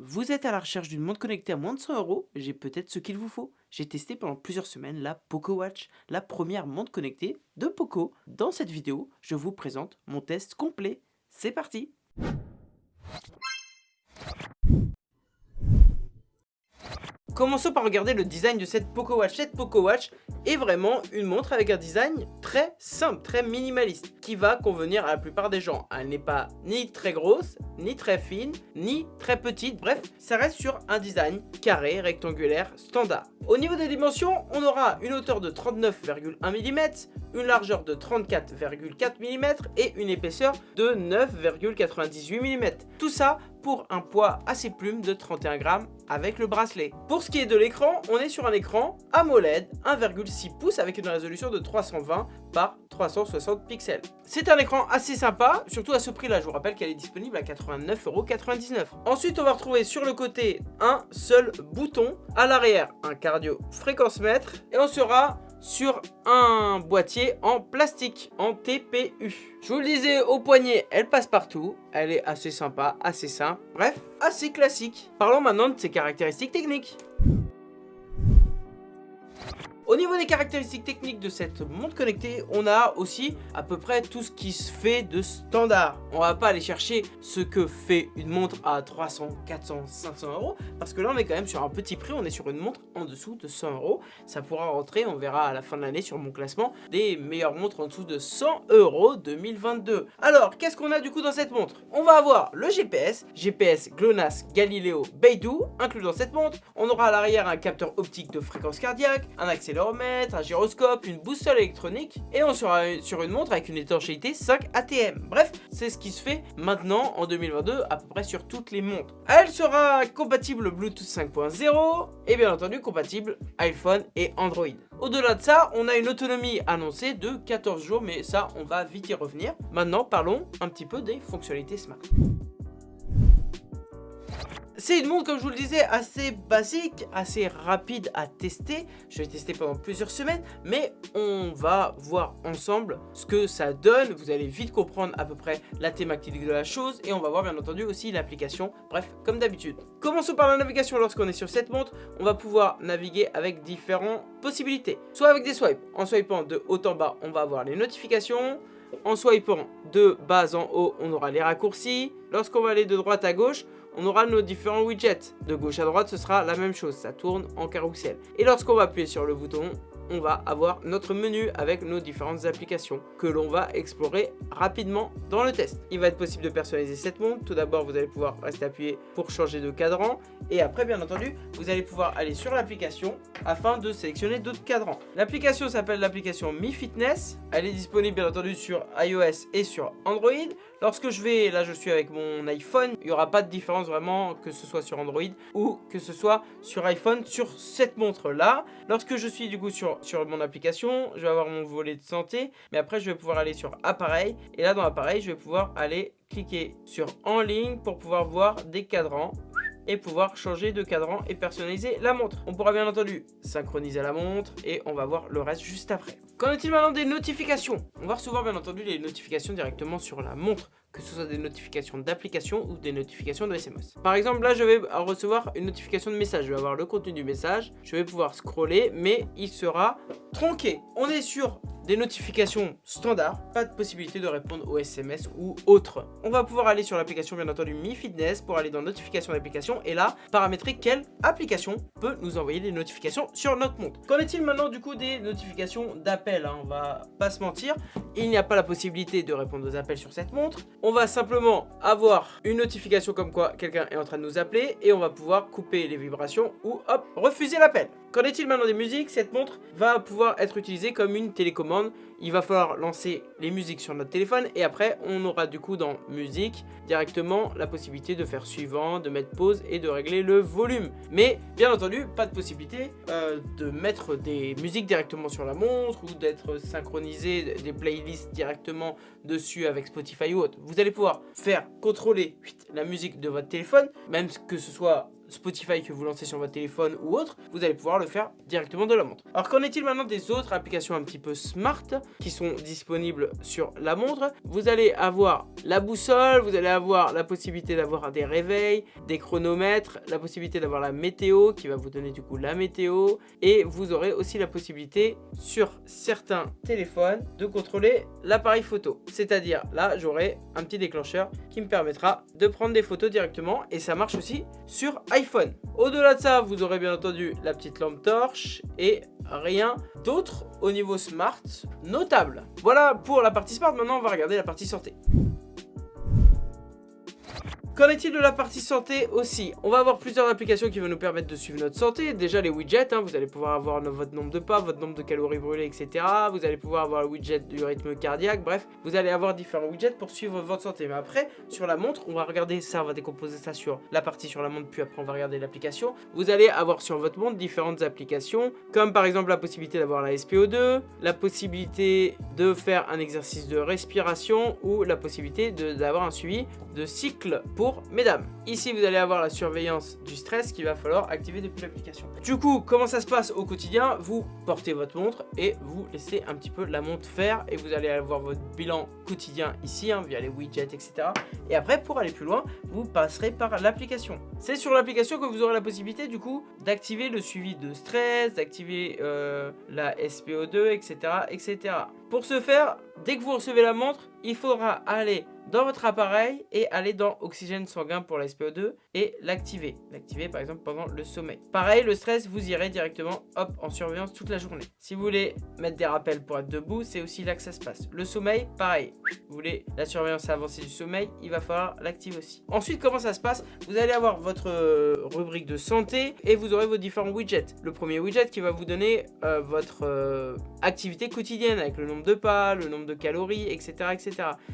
Vous êtes à la recherche d'une montre connectée à moins de 100 euros J'ai peut-être ce qu'il vous faut. J'ai testé pendant plusieurs semaines la Poco Watch, la première montre connectée de Poco. Dans cette vidéo, je vous présente mon test complet. C'est parti Commençons par regarder le design de cette Poco Watch. Cette Poco Watch est vraiment une montre avec un design très simple, très minimaliste, qui va convenir à la plupart des gens. Elle n'est pas ni très grosse, ni très fine, ni très petite. Bref, ça reste sur un design carré, rectangulaire, standard. Au niveau des dimensions, on aura une hauteur de 39,1 mm, une largeur de 34,4 mm et une épaisseur de 9,98 mm. Tout ça pour un poids assez plume de 31 grammes avec le bracelet. Pour ce qui est de l'écran, on est sur un écran AMOLED 1,6 pouces avec une résolution de 320 par 360 pixels. C'est un écran assez sympa, surtout à ce prix-là. Je vous rappelle qu'elle est disponible à 89,99€. Ensuite, on va retrouver sur le côté un seul bouton. À l'arrière, un cardio fréquence mètre. Et on sera sur un boîtier en plastique, en TPU. Je vous le disais, au poignet, elle passe partout. Elle est assez sympa, assez simple. Bref, assez classique. Parlons maintenant de ses caractéristiques techniques. Au niveau des caractéristiques techniques de cette montre connectée, on a aussi à peu près tout ce qui se fait de standard. On va pas aller chercher ce que fait une montre à 300, 400, 500 euros parce que là on est quand même sur un petit prix, on est sur une montre en dessous de 100 euros. Ça pourra rentrer, on verra à la fin de l'année sur mon classement, des meilleures montres en dessous de 100 euros 2022. Alors, qu'est-ce qu'on a du coup dans cette montre? On va avoir le GPS, GPS GLONASS Galileo Beidou, inclus dans cette montre. On aura à l'arrière un capteur optique de fréquence cardiaque, un accélérateur un gyroscope, une boussole électronique et on sera sur une montre avec une étanchéité 5 ATM. Bref, c'est ce qui se fait maintenant en 2022 à peu près sur toutes les montres. Elle sera compatible Bluetooth 5.0 et bien entendu compatible iPhone et Android. Au-delà de ça, on a une autonomie annoncée de 14 jours, mais ça, on va vite y revenir. Maintenant, parlons un petit peu des fonctionnalités smart. C'est une montre, comme je vous le disais, assez basique, assez rapide à tester. Je vais tester pendant plusieurs semaines, mais on va voir ensemble ce que ça donne. Vous allez vite comprendre à peu près la thématique de la chose et on va voir bien entendu aussi l'application. Bref, comme d'habitude. Commençons par la navigation. Lorsqu'on est sur cette montre, on va pouvoir naviguer avec différentes possibilités. Soit avec des swipes. En swipant de haut en bas, on va avoir les notifications. En swipant de bas en haut, on aura les raccourcis. Lorsqu'on va aller de droite à gauche, on aura nos différents widgets. De gauche à droite, ce sera la même chose, ça tourne en carrousel. Et lorsqu'on va appuyer sur le bouton, on va avoir notre menu avec nos différentes applications que l'on va explorer rapidement dans le test. Il va être possible de personnaliser cette montre. Tout d'abord, vous allez pouvoir rester appuyé pour changer de cadran. Et après, bien entendu, vous allez pouvoir aller sur l'application afin de sélectionner d'autres cadrans. L'application s'appelle l'application Mi Fitness. Elle est disponible, bien entendu, sur iOS et sur Android. Lorsque je vais, là je suis avec mon iPhone, il n'y aura pas de différence vraiment que ce soit sur Android ou que ce soit sur iPhone sur cette montre là. Lorsque je suis du coup sur, sur mon application, je vais avoir mon volet de santé, mais après je vais pouvoir aller sur appareil et là dans appareil je vais pouvoir aller cliquer sur en ligne pour pouvoir voir des cadrans et pouvoir changer de cadran et personnaliser la montre. On pourra bien entendu synchroniser la montre et on va voir le reste juste après. Qu'en est-il maintenant des notifications? On va recevoir bien entendu les notifications directement sur la montre que ce soit des notifications d'application ou des notifications de SMS. Par exemple, là, je vais recevoir une notification de message. Je vais avoir le contenu du message. Je vais pouvoir scroller, mais il sera tronqué. On est sur des notifications standards, pas de possibilité de répondre aux SMS ou autres. On va pouvoir aller sur l'application bien entendu Mi Fitness pour aller dans notifications d'application et là paramétrer quelle application peut nous envoyer des notifications sur notre montre. Qu'en est-il maintenant du coup des notifications d'appel hein? On va pas se mentir, il n'y a pas la possibilité de répondre aux appels sur cette montre. On va simplement avoir une notification comme quoi quelqu'un est en train de nous appeler et on va pouvoir couper les vibrations ou hop refuser l'appel. Qu'en est-il maintenant des musiques? Cette montre va pouvoir être utilisée comme une télécommande. Il va falloir lancer les musiques sur notre téléphone et après on aura du coup dans musique directement la possibilité de faire suivant, de mettre pause et de régler le volume. Mais bien entendu pas de possibilité euh, de mettre des musiques directement sur la montre ou d'être synchronisé des playlists directement dessus avec Spotify ou autre. Vous allez pouvoir faire contrôler la musique de votre téléphone, même que ce soit Spotify que vous lancez sur votre téléphone ou autre, vous allez pouvoir le faire directement de la montre. Alors qu'en est-il maintenant des autres applications un petit peu smart qui sont disponibles sur la montre? Vous allez avoir la boussole, vous allez avoir la possibilité d'avoir des réveils, des chronomètres, la possibilité d'avoir la météo qui va vous donner du coup la météo et vous aurez aussi la possibilité sur certains téléphones de contrôler l'appareil photo. C'est-à-dire là j'aurai un petit déclencheur qui me permettra de prendre des photos directement et ça marche aussi sur. Au-delà de ça, vous aurez bien entendu la petite lampe torche et rien d'autre au niveau smart notable. Voilà pour la partie smart, maintenant on va regarder la partie santé. Qu'en est-il de la partie santé aussi? On va avoir plusieurs applications qui vont nous permettre de suivre notre santé. Déjà les widgets, hein, vous allez pouvoir avoir votre nombre de pas, votre nombre de calories brûlées, etc. Vous allez pouvoir avoir le widget du rythme cardiaque, bref, vous allez avoir différents widgets pour suivre votre santé. Mais après, sur la montre, on va regarder ça, on va décomposer ça sur la partie sur la montre, puis après on va regarder l'application. Vous allez avoir sur votre montre différentes applications, comme par exemple la possibilité d'avoir la SPO2, la possibilité de faire un exercice de respiration ou la possibilité d'avoir un suivi de cycle pour mesdames. Ici, vous allez avoir la surveillance du stress qu'il va falloir activer depuis l'application. Du coup, comment ça se passe au quotidien? Vous portez votre montre et vous laissez un petit peu la montre faire et vous allez avoir votre bilan quotidien ici, hein, via les widgets, etc. Et après, pour aller plus loin, vous passerez par l'application. C'est sur l'application que vous aurez la possibilité, du coup, d'activer le suivi de stress, d'activer euh, la SPO2, etc., etc. Pour ce faire, dès que vous recevez la montre, il faudra aller dans votre appareil et aller dans oxygène sanguin pour la SPO2 et l'activer. L'activer par exemple pendant le sommeil. Pareil, le stress, vous irez directement hop en surveillance toute la journée. Si vous voulez mettre des rappels pour être debout, c'est aussi là que ça se passe. Le sommeil, pareil. Vous voulez la surveillance avancée du sommeil, il va falloir l'activer aussi. Ensuite, comment ça se passe? Vous allez avoir votre euh, rubrique de santé et vous aurez vos différents widgets. Le premier widget qui va vous donner euh, votre euh, activité quotidienne avec le nombre de pas, le nombre de calories, etc.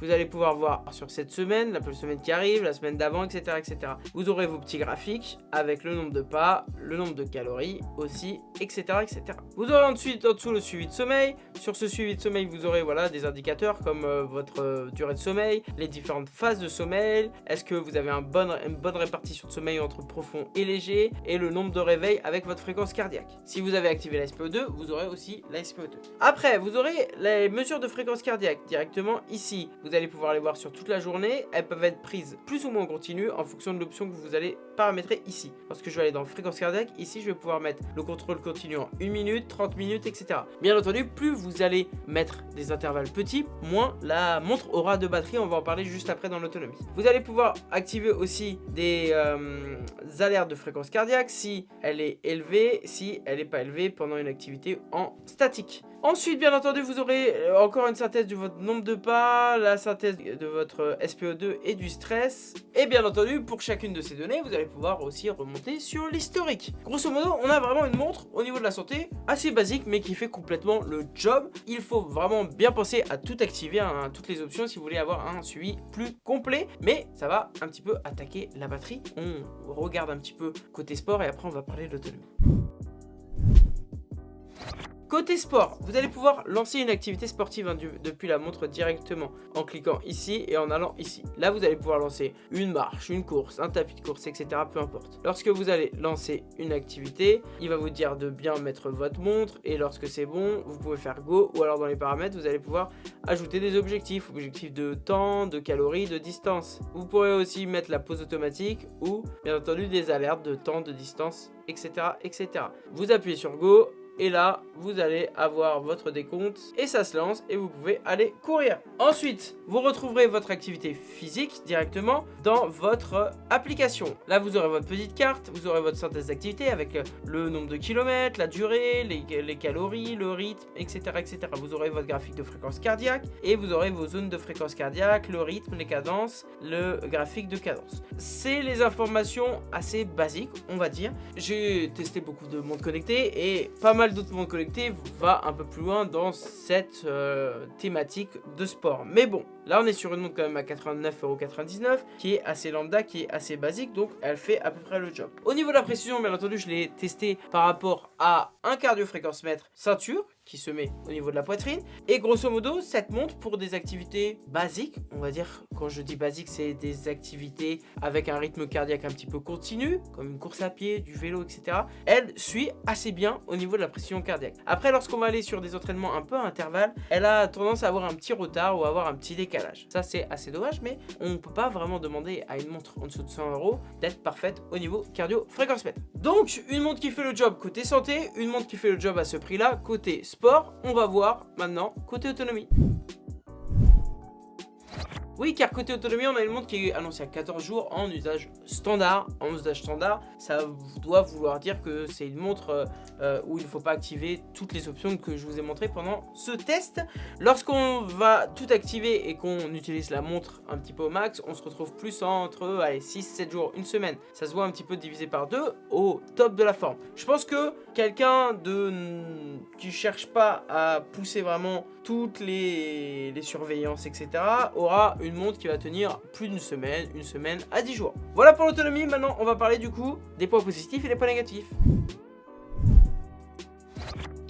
Vous allez pouvoir voir sur cette semaine, la semaine qui arrive, la semaine d'avant, etc., etc. Vous aurez vos petits graphiques avec le nombre de pas, le nombre de calories aussi, etc., etc. Vous aurez ensuite en dessous le suivi de sommeil. Sur ce suivi de sommeil, vous aurez voilà des indicateurs comme euh, votre euh, durée de sommeil, les différentes phases de sommeil, est-ce que vous avez une bonne répartition de sommeil entre profond et léger, et le nombre de réveils avec votre fréquence cardiaque. Si vous avez activé la SPO2, vous aurez aussi la SPO2. Après, vous aurez les mesures de fréquence cardiaque directement ici. Vous allez pouvoir les voir sur toute la journée. Elles peuvent être prises plus ou moins en continu en fonction de l'option que vous allez paramétrer ici. Parce que je vais aller dans fréquence cardiaque, ici je vais pouvoir mettre le contrôle continu en 1 minute, 30 minutes, etc. Bien entendu, plus vous allez mettre des intervalles petits, moins la montre aura de batterie. On va en parler juste après dans l'autonomie. Vous allez pouvoir activer aussi des euh, alertes de fréquence cardiaque si elle est élevée, si elle n'est pas élevée pendant une activité en statique. Ensuite, bien entendu, vous aurez euh, encore une synthèse de votre nombre de pas, la synthèse de votre SPO2 et du stress. Et bien entendu, pour chacune de ces données, vous allez pouvoir aussi remonter sur l'historique. Grosso modo, on a vraiment une montre au niveau de la santé assez basique, mais qui fait complètement le job. Il faut vraiment bien penser à tout activer, hein, toutes les options si vous voulez avoir un suivi plus complet. Mais ça va un petit peu attaquer la batterie. On regarde un petit peu côté sport et après on va parler de l'autonomie. Côté sport, vous allez pouvoir lancer une activité sportive hein, depuis la montre directement en cliquant ici et en allant ici. Là, vous allez pouvoir lancer une marche, une course, un tapis de course, etc. Peu importe. Lorsque vous allez lancer une activité, il va vous dire de bien mettre votre montre et lorsque c'est bon, vous pouvez faire go ou alors dans les paramètres, vous allez pouvoir ajouter des objectifs, objectifs de temps, de calories, de distance. Vous pourrez aussi mettre la pause automatique ou bien entendu des alertes de temps, de distance, etc. etc. Vous appuyez sur go, et là, vous allez avoir votre décompte et ça se lance et vous pouvez aller courir. Ensuite, vous retrouverez votre activité physique directement dans votre application. Là, vous aurez votre petite carte, vous aurez votre synthèse d'activité avec le nombre de kilomètres, la durée, les, calories, le rythme, etc., etc. Vous aurez votre graphique de fréquence cardiaque et vous aurez vos zones de fréquence cardiaque, le rythme, les cadences, le graphique de cadence. C'est les informations assez basiques, on va dire. J'ai testé beaucoup de montres connectées et pas mal d'autres mondes connectés va un peu plus loin dans cette euh, thématique de sport. Mais bon, là on est sur une montre quand même à 89,99€ qui est assez lambda, qui est assez basique, donc elle fait à peu près le job. Au niveau de la précision, bien entendu, je l'ai testé par rapport à un cardio-fréquence mètre ceinture qui se met au niveau de la poitrine. Et grosso modo, cette montre pour des activités basiques, on va dire, quand je dis basique, c'est des activités avec un rythme cardiaque un petit peu continu, comme une course à pied, du vélo, etc. Elle suit assez bien au niveau de la pression cardiaque. Après, lorsqu'on va aller sur des entraînements un peu à intervalles, elle a tendance à avoir un petit retard ou à avoir un petit décalage. Ça, c'est assez dommage, mais on ne peut pas vraiment demander à une montre en dessous de 100 euros d'être parfaite au niveau cardio-fréquence mètre. Donc, une montre qui fait le job côté santé, une montre qui fait le job à ce prix-là, côté sport, on va voir maintenant côté autonomie. Oui, car côté autonomie, on a une montre qui est annoncée à 14 jours en usage standard. En usage standard, ça doit vouloir dire que c'est une montre euh, euh, où il ne faut pas activer toutes les options que je vous ai montrées pendant ce test. Lorsqu'on va tout activer et qu'on utilise la montre un petit peu au max, on se retrouve plus entre 6-7 jours, une semaine. Ça se voit un petit peu divisé par deux au top de la forme. Je pense que quelqu'un de qui cherche pas à pousser vraiment toutes les surveillances, etc., aura une montre qui va tenir plus d'une semaine, une semaine à 10 jours. Voilà pour l'autonomie, maintenant on va parler du coup des points positifs et des points négatifs.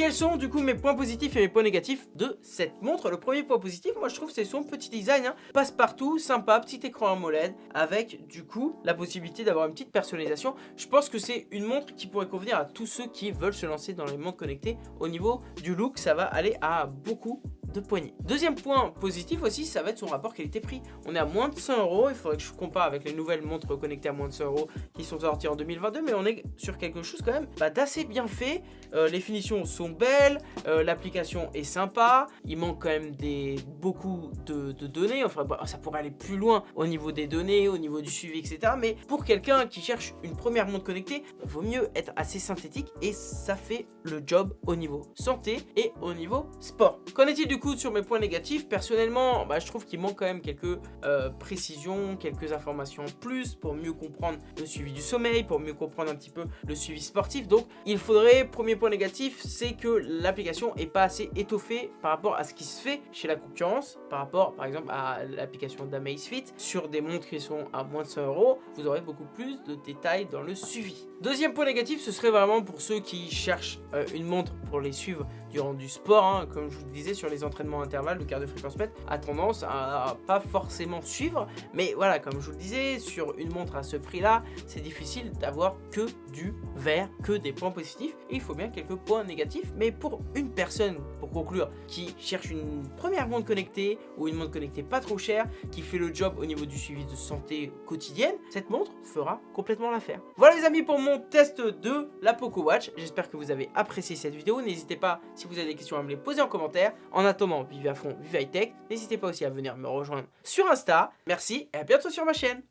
Quels sont du coup mes points positifs et mes points négatifs de cette montre Le premier point positif, moi je trouve c'est son petit design, hein. passe-partout, sympa, petit écran AMOLED avec du coup la possibilité d'avoir une petite personnalisation. Je pense que c'est une montre qui pourrait convenir à tous ceux qui veulent se lancer dans les montres connectées. Au niveau du look, ça va aller à beaucoup de poignée. Deuxième point positif aussi, ça va être son rapport qualité-prix. On est à moins de 100 euros, il faudrait que je compare avec les nouvelles montres connectées à moins de 100 euros qui sont sorties en 2022, mais on est sur quelque chose quand même bah, d'assez bien fait. Euh, les finitions sont belles, euh, l'application est sympa, il manque quand même des, beaucoup de, données, enfin bah, ça pourrait aller plus loin au niveau des données, au niveau du suivi, etc. Mais pour quelqu'un qui cherche une première montre connectée, il vaut mieux être assez synthétique et ça fait le job au niveau santé et au niveau sport. Qu'en est-il du coup sur mes points négatifs? Personnellement, bah, je trouve qu'il manque quand même quelques euh, précisions, quelques informations en plus pour mieux comprendre le suivi du sommeil, pour mieux comprendre un petit peu le suivi sportif. Donc il faudrait, premier point négatif, c'est l'application est pas assez étoffée par rapport à ce qui se fait chez la concurrence, par rapport par exemple à l'application d'Amazfit. Sur des montres qui sont à moins de 100 euros, vous aurez beaucoup plus de détails dans le suivi. Deuxième point négatif, ce serait vraiment pour ceux qui cherchent euh, une montre pour les suivre durant du sport, hein, comme je vous le disais sur les entraînements intervalles, le quart de fréquence mètre a tendance à, pas forcément suivre. Mais voilà, comme je vous le disais, sur une montre à ce prix-là, c'est difficile d'avoir que du vert, que des points positifs. il faut bien quelques points négatifs. Mais pour une personne, pour conclure, qui cherche une première montre connectée ou une montre connectée pas trop chère, qui fait le job au niveau du suivi de santé quotidienne, cette montre fera complètement l'affaire. Voilà les amis pour mon test de la Poco Watch. J'espère que vous avez apprécié cette N'hésitez pas si vous avez des questions à me les poser en commentaire. En attendant, vivez à fond, vivez high tech. N'hésitez pas aussi à venir me rejoindre sur Insta. Merci et à bientôt sur ma chaîne.